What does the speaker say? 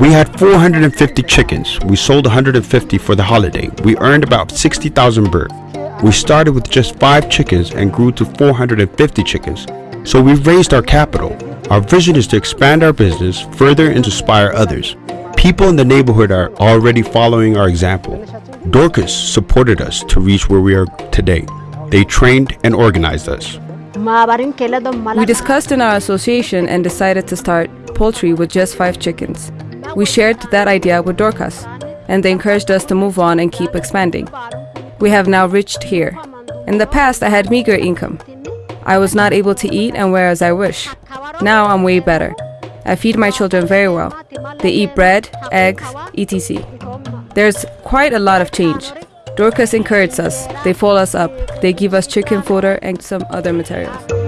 We had 450 chickens. We sold 150 for the holiday. We earned about 60,000 birr. We started with just 5 chickens and grew to 450 chickens. So we've raised our capital. Our vision is to expand our business further and inspire others. People in the neighborhood are already following our example. Dorcas supported us to reach where we are today. They trained and organized us. We discussed in our association and decided to start poultry with just five chickens. We shared that idea with Dorcas, and they encouraged us to move on and keep expanding. We have now reached here. In the past, I had meager income. I was not able to eat and wear as I wish. Now I'm way better. I feed my children very well. They eat bread, eggs, etc. There's quite a lot of change. Dorcas encourages us. They follow us up. They give us chicken fodder and some other materials.